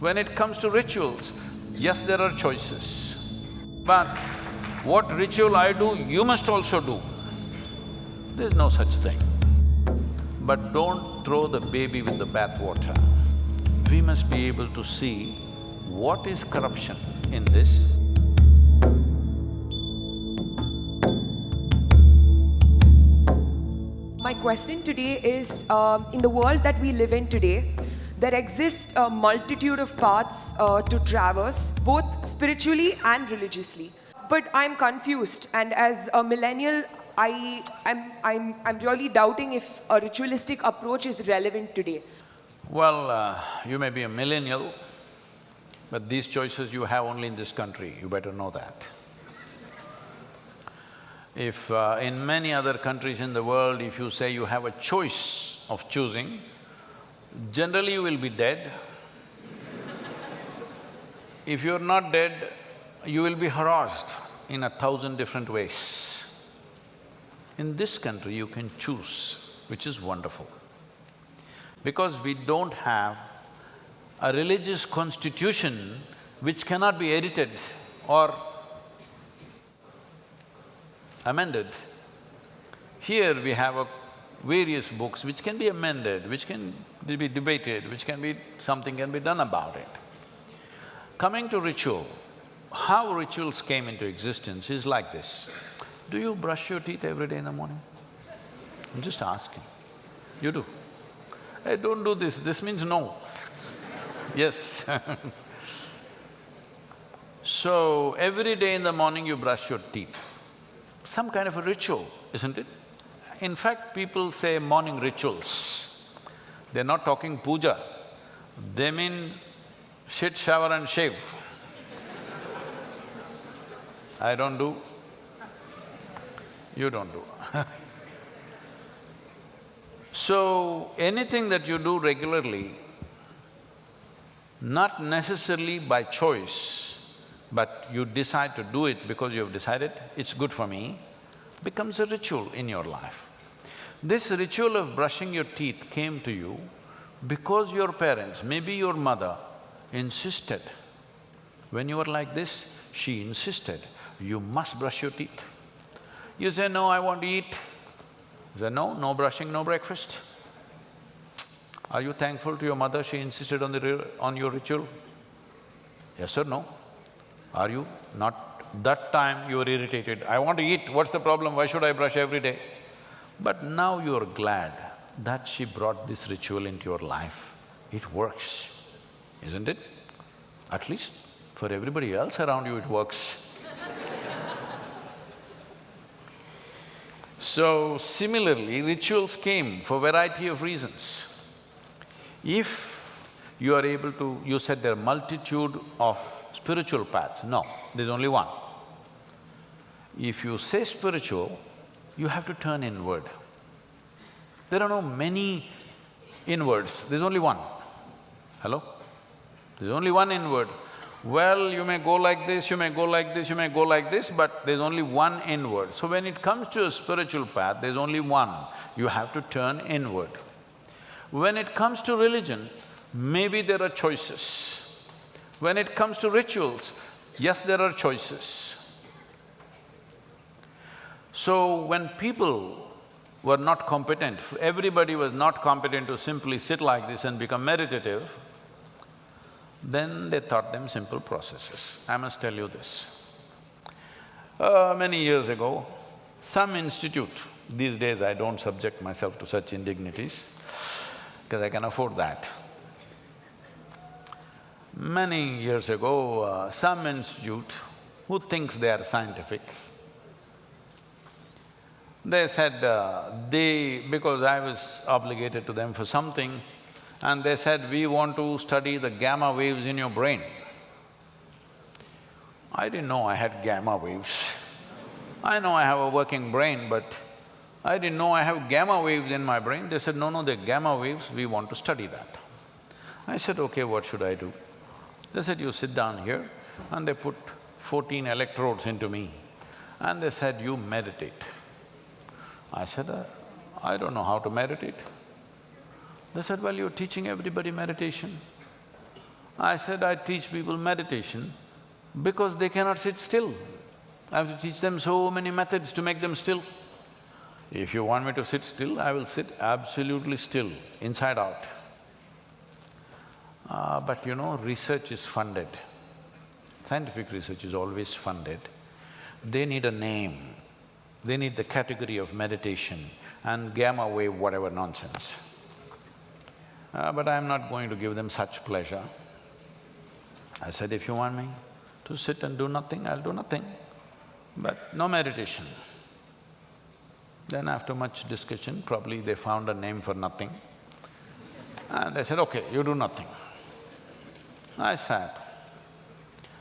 When it comes to rituals, yes, there are choices. But what ritual I do, you must also do. There's no such thing. But don't throw the baby with the bathwater. We must be able to see what is corruption in this My question today is, um, in the world that we live in today, there exists a multitude of paths uh, to traverse, both spiritually and religiously. But I'm confused, and as a millennial, I, I'm, I'm, I'm really doubting if a ritualistic approach is relevant today. Well, uh, you may be a millennial, but these choices you have only in this country, you better know that. If uh, in many other countries in the world, if you say you have a choice of choosing, generally you will be dead. if you're not dead, you will be harassed in a thousand different ways. In this country, you can choose, which is wonderful. Because we don't have a religious constitution which cannot be edited or amended. Here we have a various books which can be amended, which can be debated, which can be… something can be done about it. Coming to ritual, how rituals came into existence is like this. Do you brush your teeth every day in the morning? I'm just asking. You do? Hey, don't do this, this means no. yes So, every day in the morning you brush your teeth some kind of a ritual, isn't it? In fact, people say morning rituals. They're not talking puja, they mean shit, shower and shave. I don't do, you don't do So, anything that you do regularly, not necessarily by choice, but you decide to do it because you have decided, it's good for me, becomes a ritual in your life. This ritual of brushing your teeth came to you because your parents, maybe your mother, insisted. When you were like this, she insisted, you must brush your teeth. You say, no, I want to eat. You say, no, no brushing, no breakfast. Are you thankful to your mother, she insisted on the… on your ritual? Yes or no? Are you? Not… that time you were irritated, I want to eat, what's the problem, why should I brush every day? But now you're glad that she brought this ritual into your life. It works, isn't it? At least for everybody else around you, it works. so, similarly, rituals came for variety of reasons. If you are able to… you said there are multitude of spiritual paths. No, there's only one. If you say spiritual, you have to turn inward. There are no many inwards, there's only one. Hello? There's only one inward. Well, you may go like this, you may go like this, you may go like this, but there's only one inward. So when it comes to a spiritual path, there's only one. You have to turn inward. When it comes to religion, maybe there are choices. When it comes to rituals, yes, there are choices. So when people were not competent, everybody was not competent to simply sit like this and become meditative, then they taught them simple processes. I must tell you this. Uh, many years ago, some institute, these days I don't subject myself to such indignities, because I can afford that. Many years ago, uh, some institute who thinks they are scientific, they said uh, they… because I was obligated to them for something, and they said, we want to study the gamma waves in your brain. I didn't know I had gamma waves. I know I have a working brain, but I didn't know I have gamma waves in my brain. They said, no, no, they're gamma waves, we want to study that. I said, okay, what should I do? They said, you sit down here and they put fourteen electrodes into me and they said, you meditate. I said, uh, I don't know how to meditate. They said, well, you're teaching everybody meditation. I said, I teach people meditation because they cannot sit still. I have to teach them so many methods to make them still. If you want me to sit still, I will sit absolutely still, inside out. Uh, but you know, research is funded. Scientific research is always funded. They need a name, they need the category of meditation and gamma wave whatever nonsense. Uh, but I'm not going to give them such pleasure. I said, if you want me to sit and do nothing, I'll do nothing, but no meditation. Then after much discussion, probably they found a name for nothing. And I said, okay, you do nothing. I sat.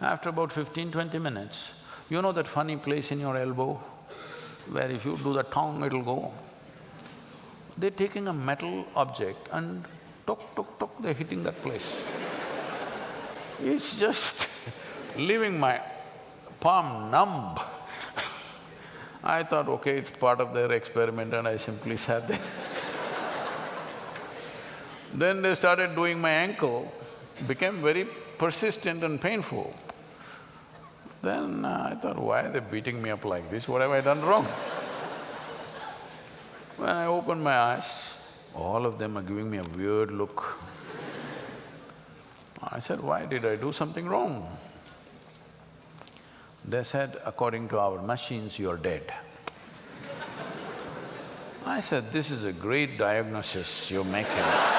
After about 15, 20 minutes, you know that funny place in your elbow where if you do the tongue, it'll go? They're taking a metal object and tok, tok, tok, they're hitting that place. It's just leaving my palm numb. I thought, okay, it's part of their experiment and I simply sat there. then they started doing my ankle, became very persistent and painful. Then uh, I thought, why are they beating me up like this? What have I done wrong? when I opened my eyes, all of them are giving me a weird look. I said, why did I do something wrong? They said, according to our machines, you're dead. I said, this is a great diagnosis you're making.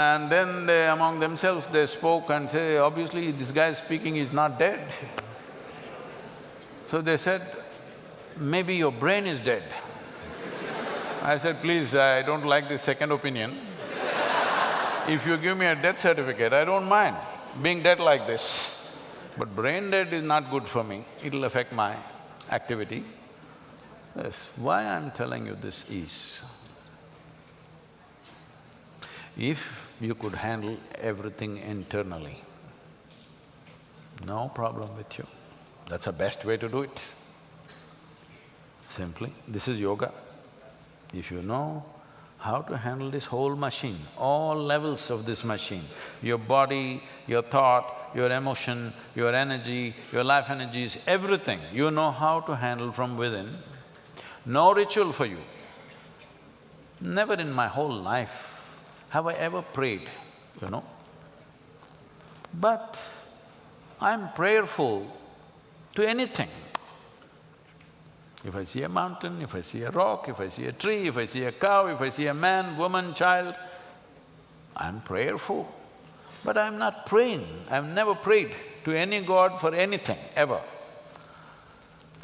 And then they, among themselves, they spoke and say, obviously this guy speaking is not dead. So they said, maybe your brain is dead. I said, please, I don't like this second opinion. if you give me a death certificate, I don't mind being dead like this. But brain dead is not good for me, it'll affect my activity. Yes, why I'm telling you this is, if you could handle everything internally, no problem with you. That's the best way to do it. Simply, this is yoga. If you know how to handle this whole machine, all levels of this machine, your body, your thought, your emotion, your energy, your life energies, everything, you know how to handle from within, no ritual for you. Never in my whole life have I ever prayed, you know. But I'm prayerful to anything. If I see a mountain, if I see a rock, if I see a tree, if I see a cow, if I see a man, woman, child, I'm prayerful. But I'm not praying, I've never prayed to any god for anything, ever.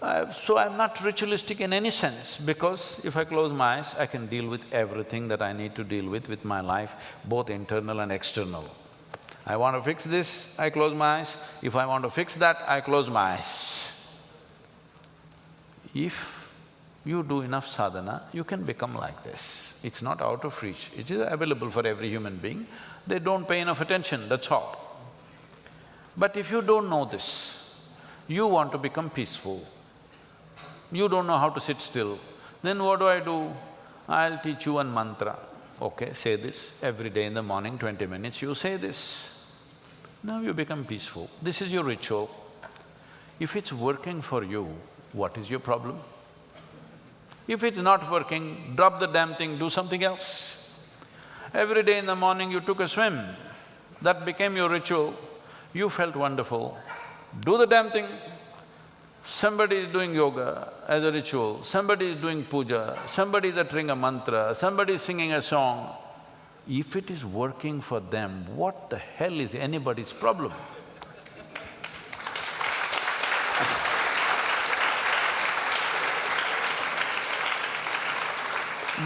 Uh, so I'm not ritualistic in any sense because if I close my eyes, I can deal with everything that I need to deal with with my life, both internal and external. I want to fix this, I close my eyes. If I want to fix that, I close my eyes. If you do enough sadhana, you can become like this. It's not out of reach, it is available for every human being. They don't pay enough attention, that's all. But if you don't know this, you want to become peaceful, you don't know how to sit still, then what do I do? I'll teach you one mantra. Okay, say this every day in the morning, twenty minutes, you say this. Now you become peaceful. This is your ritual. If it's working for you, what is your problem? If it's not working, drop the damn thing, do something else. Every day in the morning you took a swim, that became your ritual, you felt wonderful. Do the damn thing, Somebody is doing yoga as a ritual, somebody is doing puja, somebody is uttering a mantra, somebody is singing a song. If it is working for them, what the hell is anybody's problem?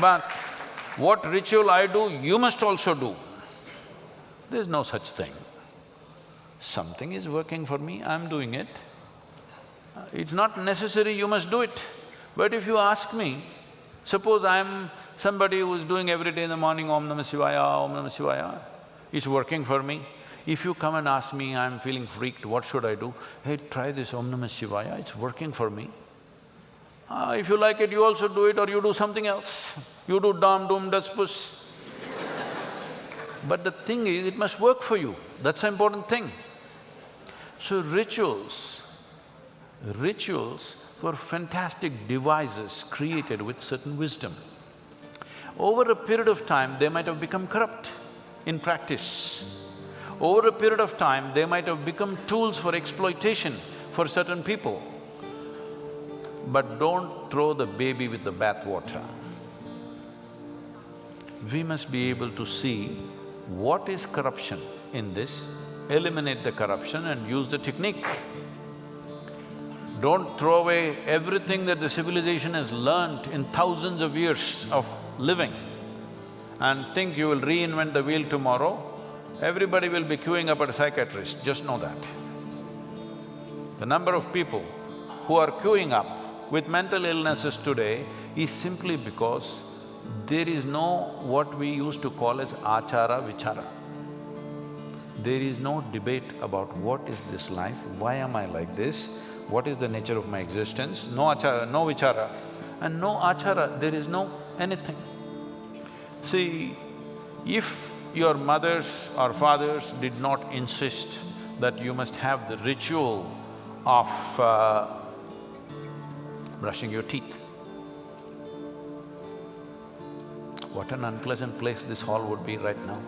But what ritual I do, you must also do. There's no such thing. Something is working for me, I'm doing it. It's not necessary you must do it. But if you ask me, suppose I'm somebody who's doing every day in the morning Om Namah Shivaya, Om Namah Shivaya, it's working for me. If you come and ask me, I'm feeling freaked, what should I do? Hey, try this Om Namah Shivaya, it's working for me. Uh, if you like it, you also do it or you do something else. You do dom, doom, das, puss. but the thing is, it must work for you. That's the important thing. So rituals, rituals were fantastic devices created with certain wisdom. Over a period of time, they might have become corrupt in practice. Over a period of time, they might have become tools for exploitation for certain people. But don't throw the baby with the bathwater. We must be able to see what is corruption in this, eliminate the corruption and use the technique. Don't throw away everything that the civilization has learnt in thousands of years of living and think you will reinvent the wheel tomorrow. Everybody will be queuing up at a psychiatrist, just know that. The number of people who are queuing up with mental illnesses today is simply because there is no what we used to call as achara vichara. There is no debate about what is this life, why am I like this, what is the nature of my existence, no achara, no vichara. And no achara, there is no anything. See, if your mothers or fathers did not insist that you must have the ritual of uh, brushing your teeth. What an unpleasant place this hall would be right now.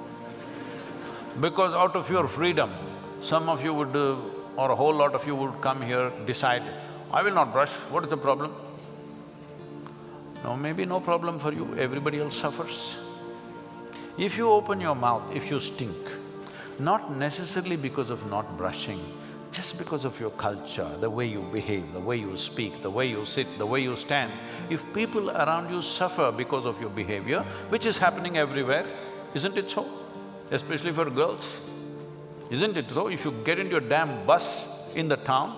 Because out of your freedom, some of you would, uh, or a whole lot of you would come here, decide, I will not brush, what is the problem? No, maybe no problem for you, everybody else suffers. If you open your mouth, if you stink, not necessarily because of not brushing, just because of your culture, the way you behave, the way you speak, the way you sit, the way you stand, if people around you suffer because of your behavior, which is happening everywhere, isn't it so? Especially for girls. Isn't it so? If you get into a damn bus in the town,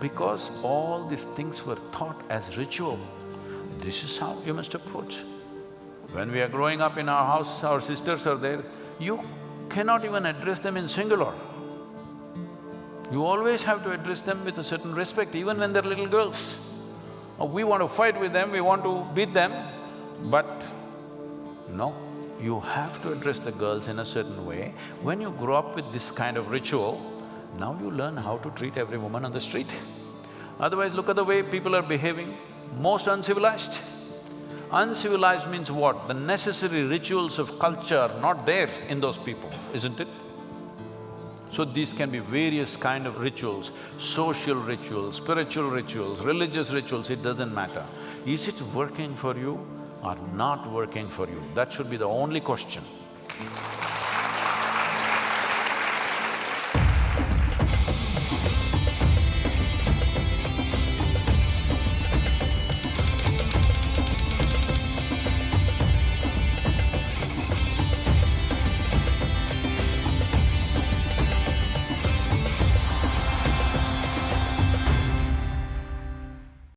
because all these things were taught as ritual, this is how you must approach. When we are growing up in our house, our sisters are there, you cannot even address them in singular. You always have to address them with a certain respect, even when they're little girls. We want to fight with them, we want to beat them, but no, you have to address the girls in a certain way. When you grow up with this kind of ritual, now you learn how to treat every woman on the street. Otherwise, look at the way people are behaving, most uncivilized. Uncivilized means what? The necessary rituals of culture are not there in those people, isn't it? So these can be various kind of rituals, social rituals, spiritual rituals, religious rituals, it doesn't matter. Is it working for you or not working for you? That should be the only question.